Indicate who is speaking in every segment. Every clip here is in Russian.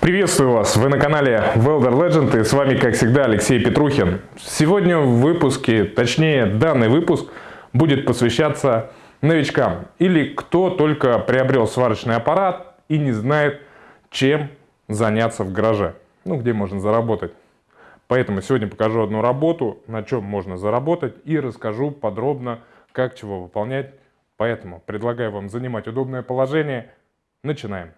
Speaker 1: Приветствую вас! Вы на канале Welder Legend и с вами, как всегда, Алексей Петрухин. Сегодня в выпуске, точнее данный выпуск, будет посвящаться новичкам или кто только приобрел сварочный аппарат и не знает, чем заняться в гараже, ну где можно заработать. Поэтому сегодня покажу одну работу, на чем можно заработать и расскажу подробно, как чего выполнять. Поэтому предлагаю вам занимать удобное положение. Начинаем.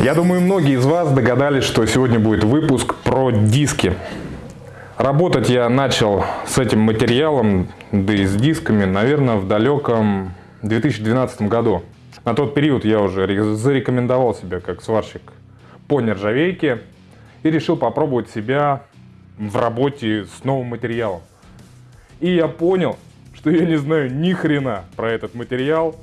Speaker 1: Я думаю, многие из вас догадались, что сегодня будет выпуск про диски. Работать я начал с этим материалом, да и с дисками, наверное, в далеком 2012 году. На тот период я уже зарекомендовал себя как сварщик по нержавейке и решил попробовать себя в работе с новым материалом. И я понял, что я не знаю ни хрена про этот материал,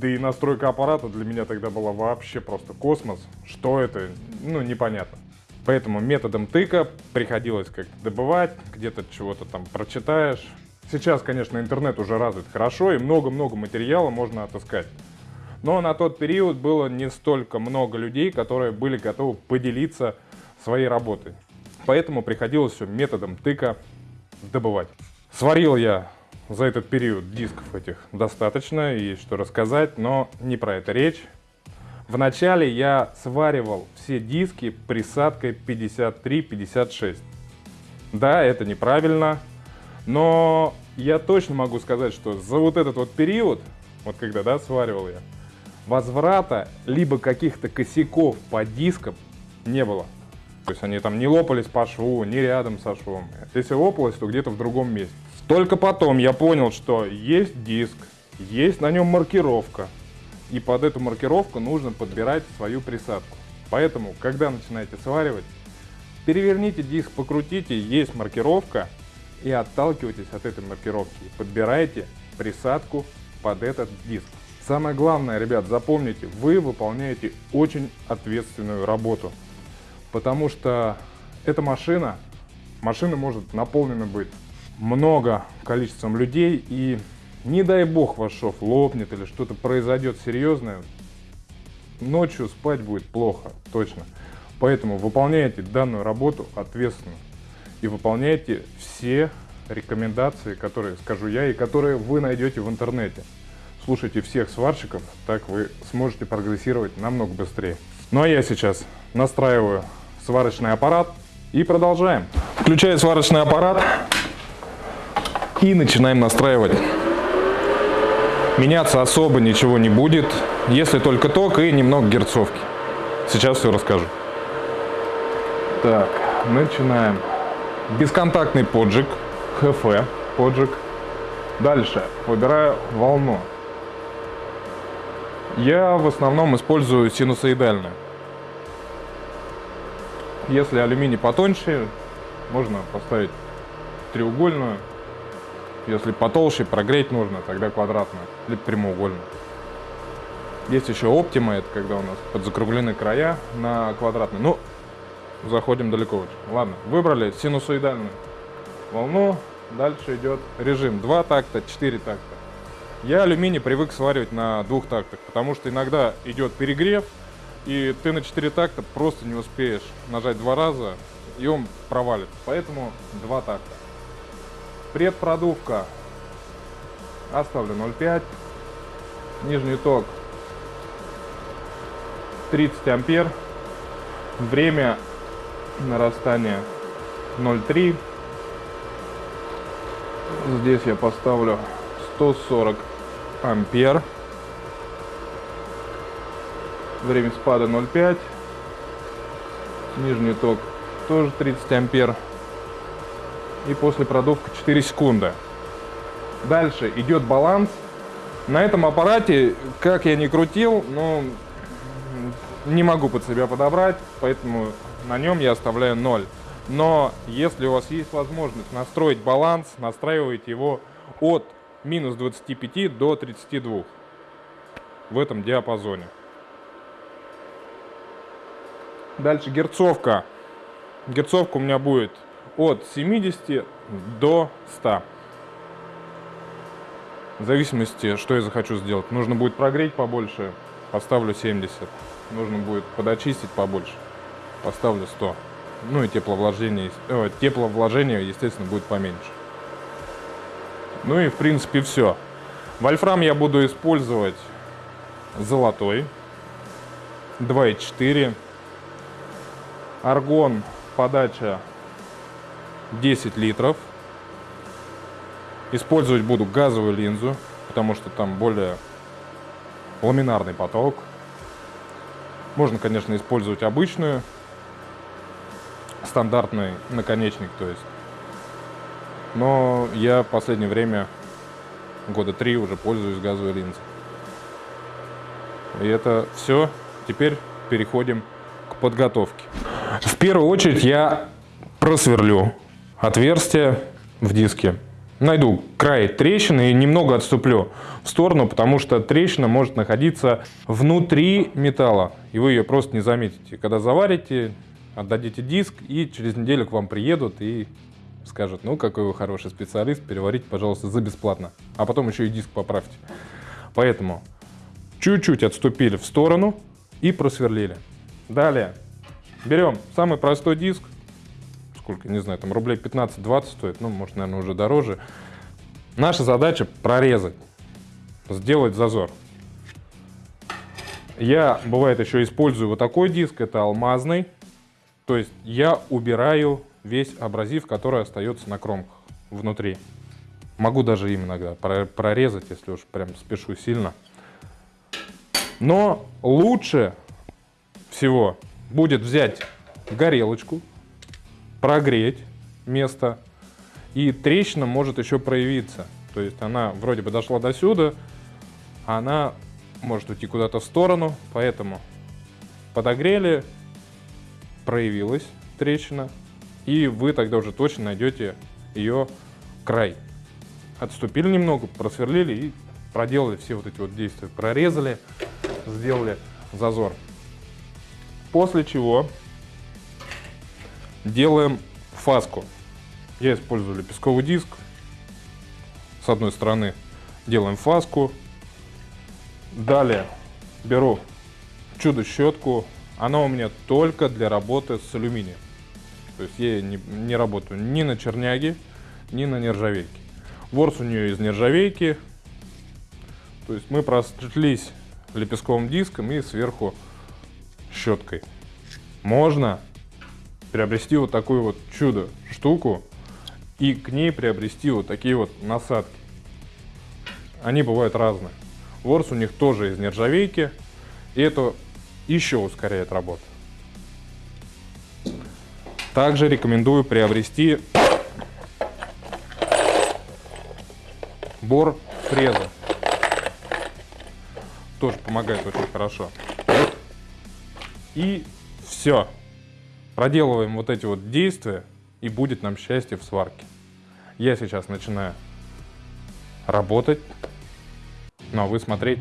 Speaker 1: да и настройка аппарата для меня тогда была вообще просто космос. Что это? Ну, непонятно. Поэтому методом тыка приходилось как-то добывать, где-то чего-то там прочитаешь. Сейчас, конечно, интернет уже развит хорошо, и много-много материала можно отыскать. Но на тот период было не столько много людей, которые были готовы поделиться своей работой. Поэтому приходилось все методом тыка добывать. Сварил я за этот период дисков этих достаточно, и что рассказать, но не про это речь. Вначале я сваривал все диски присадкой 53-56. Да, это неправильно, но я точно могу сказать, что за вот этот вот период, вот когда да, сваривал я, возврата либо каких-то косяков по дискам не было. То есть они там не лопались по шву, не рядом со швом. Если лопалось, то где-то в другом месте. Только потом я понял, что есть диск, есть на нем маркировка. И под эту маркировку нужно подбирать свою присадку. Поэтому, когда начинаете сваривать, переверните диск, покрутите, есть маркировка, и отталкивайтесь от этой маркировки. Подбирайте присадку под этот диск. Самое главное, ребят, запомните, вы выполняете очень ответственную работу. Потому что эта машина, машина может наполнена быть много количеством людей, и не дай бог ваш шов лопнет или что-то произойдет серьезное, ночью спать будет плохо, точно. Поэтому выполняйте данную работу ответственно и выполняйте все рекомендации, которые скажу я и которые вы найдете в интернете. Слушайте всех сварщиков, так вы сможете прогрессировать намного быстрее. Ну а я сейчас настраиваю сварочный аппарат и продолжаем. Включаю сварочный аппарат. И начинаем настраивать. Меняться особо ничего не будет, если только ток и немного герцовки. Сейчас все расскажу. Так, начинаем. Бесконтактный поджиг, ХФ поджиг. Дальше выбираю волну. Я в основном использую синусоидальную. Если алюминий потоньше, можно поставить треугольную. Если потолще прогреть нужно, тогда квадратную, либо прямоугольную. Есть еще оптима, это когда у нас подзакруглены края на квадратную. Ну, заходим далеко очень. Ладно, выбрали синусоидальную волну. Дальше идет режим 2 такта, 4 такта. Я алюминий привык сваривать на двух тактах, потому что иногда идет перегрев, и ты на 4 такта просто не успеешь нажать два раза, и он провалит. Поэтому два такта. Предпродувка оставлю 0,5. Нижний ток 30 ампер. Время нарастания 0,3. Здесь я поставлю 140 ампер. Время спада 0,5. Нижний ток тоже 30 ампер и после продувка 4 секунды. Дальше идет баланс. На этом аппарате, как я не крутил, ну, не могу под себя подобрать, поэтому на нем я оставляю 0. Но если у вас есть возможность настроить баланс, настраивайте его от минус 25 до 32 в этом диапазоне. Дальше герцовка. Герцовка у меня будет от 70 до 100. В зависимости, что я захочу сделать. Нужно будет прогреть побольше, поставлю 70. Нужно будет подочистить побольше, поставлю 100. Ну и тепловложение, э, тепловложение, естественно, будет поменьше. Ну и в принципе все. Вольфрам я буду использовать золотой 2,4 аргон подача 10 литров. Использовать буду газовую линзу потому что там более ламинарный поток. Можно конечно использовать обычную стандартный наконечник то есть. Но я в последнее время года три уже пользуюсь газовой линзой. И это все. Теперь переходим к подготовке. В первую очередь я просверлю отверстие в диске. Найду край трещины и немного отступлю в сторону, потому что трещина может находиться внутри металла, и вы ее просто не заметите. Когда заварите, отдадите диск, и через неделю к вам приедут и скажут, ну какой вы хороший специалист, переварите, пожалуйста, за бесплатно. А потом еще и диск поправьте. Поэтому чуть-чуть отступили в сторону и просверлили. Далее берем самый простой диск, сколько, не знаю, там рублей 15-20 стоит, ну, может, наверное, уже дороже. Наша задача прорезать, сделать зазор. Я, бывает, еще использую вот такой диск, это алмазный. То есть я убираю весь абразив, который остается на кромках внутри. Могу даже им иногда прорезать, если уж прям спешу сильно. Но лучше всего будет взять горелочку, прогреть место, и трещина может еще проявиться. То есть она вроде бы дошла до сюда, а она может уйти куда-то в сторону, поэтому подогрели, проявилась трещина, и вы тогда уже точно найдете ее край. Отступили немного, просверлили и проделали все вот эти вот действия. Прорезали, сделали зазор. После чего делаем фаску. Я использую лепестковый диск. С одной стороны делаем фаску. Далее беру чудо-щетку. Она у меня только для работы с алюминием. То есть я не, не работаю ни на черняге, ни на нержавейке. Ворс у нее из нержавейки. То есть мы прошлись лепестковым диском и сверху щеткой. Можно приобрести вот такую вот чудо штуку и к ней приобрести вот такие вот насадки. Они бывают разные. Ворс у них тоже из нержавейки, и это еще ускоряет работу. Также рекомендую приобрести бор фреза тоже помогает очень хорошо. И все. Проделываем вот эти вот действия, и будет нам счастье в сварке. Я сейчас начинаю работать, ну а вы смотреть.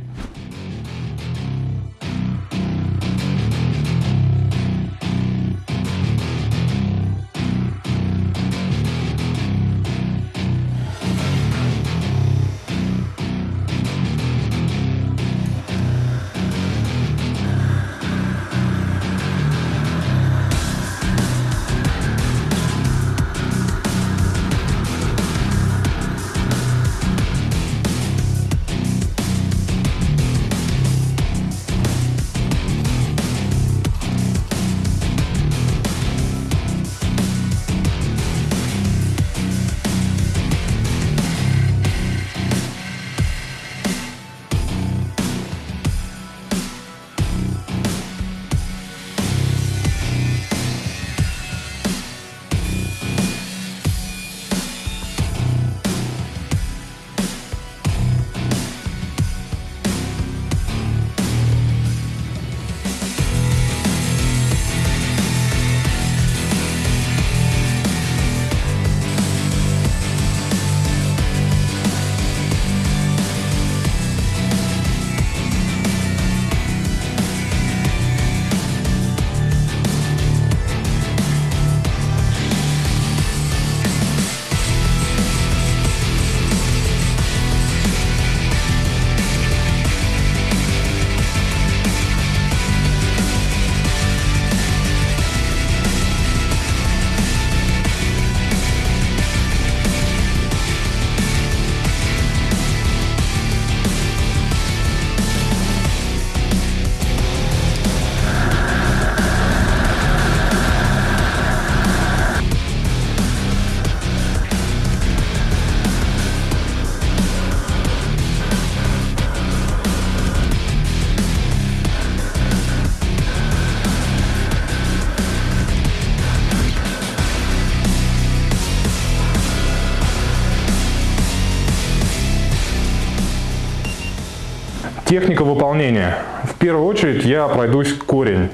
Speaker 1: Техника выполнения. В первую очередь я пройдусь корень.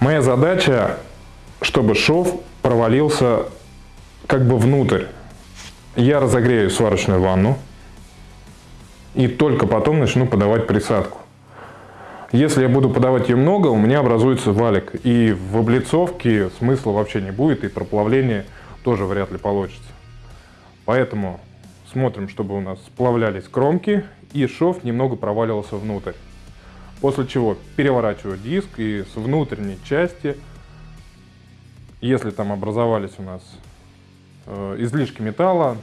Speaker 1: Моя задача, чтобы шов провалился как бы внутрь. Я разогрею сварочную ванну и только потом начну подавать присадку. Если я буду подавать ее много, у меня образуется валик. И в облицовке смысла вообще не будет, и проплавление тоже вряд ли получится. Поэтому смотрим, чтобы у нас сплавлялись кромки, и шов немного проваливался внутрь. После чего переворачиваю диск, и с внутренней части, если там образовались у нас э, излишки металла,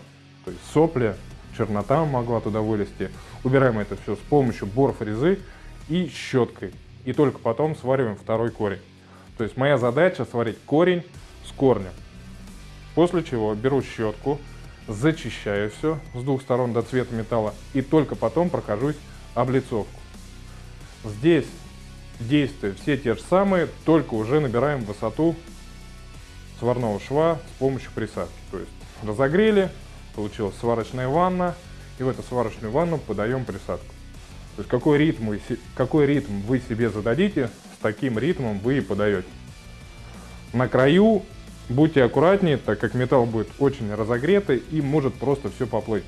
Speaker 1: то есть сопли, чернота могла туда вылезти, убираем это все с помощью борфрезы, и щеткой. И только потом свариваем второй корень. То есть моя задача сварить корень с корнем. После чего беру щетку, зачищаю все с двух сторон до цвета металла и только потом прохожусь облицовку. Здесь действия все те же самые, только уже набираем высоту сварного шва с помощью присадки. То есть разогрели, получилась сварочная ванна, и в эту сварочную ванну подаем присадку. То есть какой ритм, вы, какой ритм вы себе зададите, с таким ритмом вы и подаете. На краю будьте аккуратнее, так как металл будет очень разогретый и может просто все поплыть.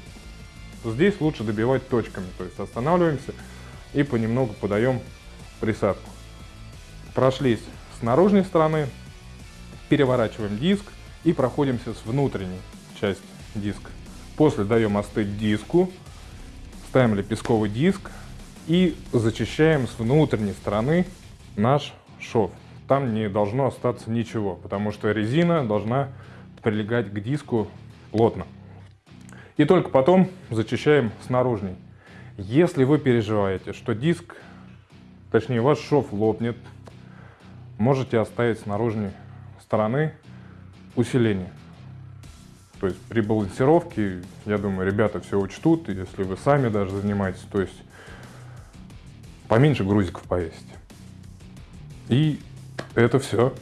Speaker 1: Здесь лучше добивать точками, то есть останавливаемся и понемногу подаем присадку. Прошлись с наружной стороны, переворачиваем диск и проходимся с внутренней части диска. После даем остыть диску, ставим лепестковый диск, и зачищаем с внутренней стороны наш шов. Там не должно остаться ничего, потому что резина должна прилегать к диску плотно. И только потом зачищаем с. Если вы переживаете, что диск, точнее ваш шов лопнет, можете оставить с стороны усиление. То есть при балансировке, я думаю, ребята все учтут, если вы сами даже занимаетесь. То есть поменьше грузиков повесить. И это все.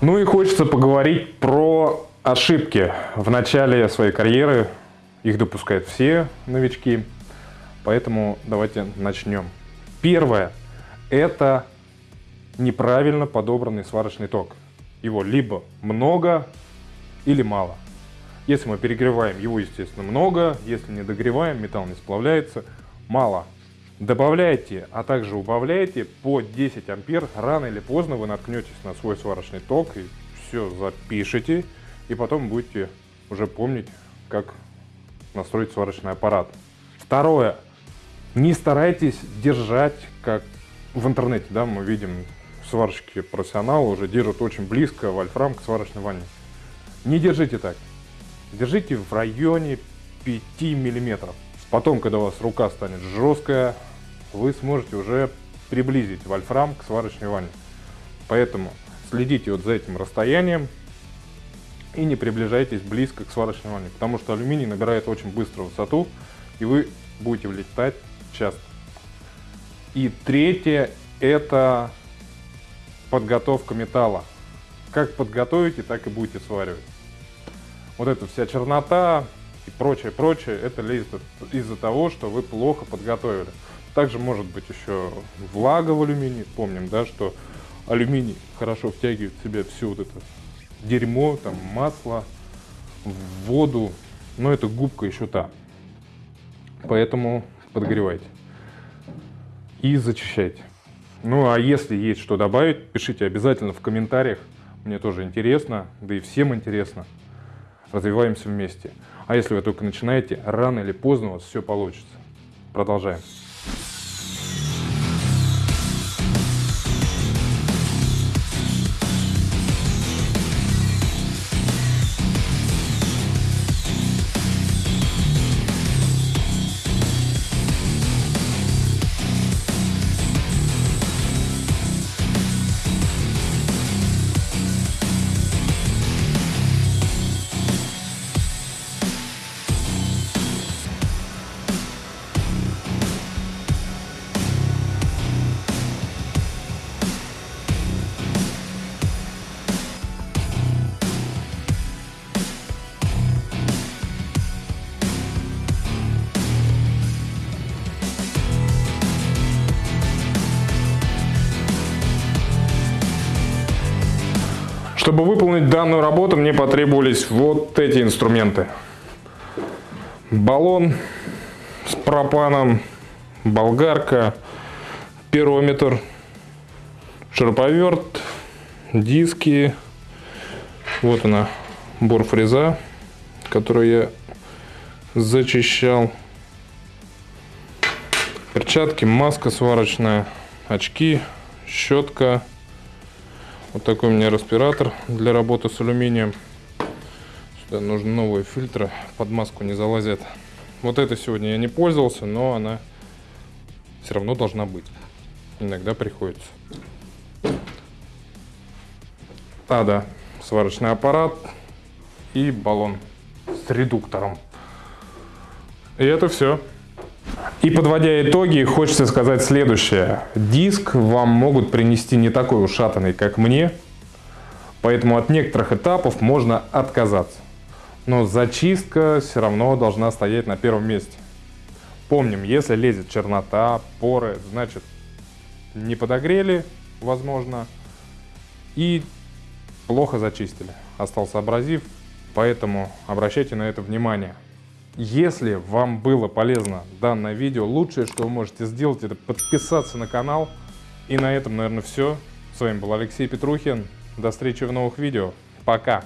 Speaker 1: Ну и хочется поговорить про ошибки в начале своей карьеры. Их допускают все новички. Поэтому давайте начнем. Первое – это неправильно подобранный сварочный ток. Его либо много или мало. Если мы перегреваем, его, естественно, много. Если не догреваем, металл не сплавляется, мало. Добавляйте, а также убавляйте по 10 ампер. Рано или поздно вы наткнетесь на свой сварочный ток и все запишите. И потом будете уже помнить, как настроить сварочный аппарат. Второе. Не старайтесь держать, как в интернете, да, мы видим сварщики профессионалы уже держат очень близко вольфрам к сварочной ванне. Не держите так. Держите в районе 5 миллиметров. Потом, когда у вас рука станет жесткая, вы сможете уже приблизить вольфрам к сварочной ванне. Поэтому следите вот за этим расстоянием и не приближайтесь близко к сварочной ванне, потому что алюминий набирает очень быструю высоту, и вы будете влетать часто. И третье – это подготовка металла. Как подготовите, так и будете сваривать. Вот эта вся чернота и прочее, прочее, это лезет из-за того, что вы плохо подготовили. Также может быть еще влага в алюминии. Помним, да, что алюминий хорошо втягивает в себя все вот это дерьмо, там масло, воду. Но это губка еще та. Поэтому подогревайте. И зачищайте. Ну а если есть что добавить, пишите обязательно в комментариях. Мне тоже интересно, да и всем интересно. Развиваемся вместе. А если вы только начинаете, рано или поздно у вас все получится. Продолжаем. Чтобы выполнить данную работу, мне потребовались вот эти инструменты. Баллон с пропаном, болгарка, пирометр, шуруповерт, диски. Вот она, борфреза, которую я зачищал. Перчатки, маска сварочная, очки, щетка. Вот такой у меня респиратор для работы с алюминием. Сюда нужны новые фильтры, под маску не залазят. Вот это сегодня я не пользовался, но она все равно должна быть. Иногда приходится. А, да, сварочный аппарат и баллон с редуктором. И это все. И подводя итоги, хочется сказать следующее. Диск вам могут принести не такой ушатанный, как мне, поэтому от некоторых этапов можно отказаться. Но зачистка все равно должна стоять на первом месте. Помним, если лезет чернота, поры, значит не подогрели, возможно, и плохо зачистили. Остался абразив, поэтому обращайте на это внимание. Если вам было полезно данное видео, лучшее, что вы можете сделать, это подписаться на канал. И на этом, наверное, все. С вами был Алексей Петрухин. До встречи в новых видео. Пока!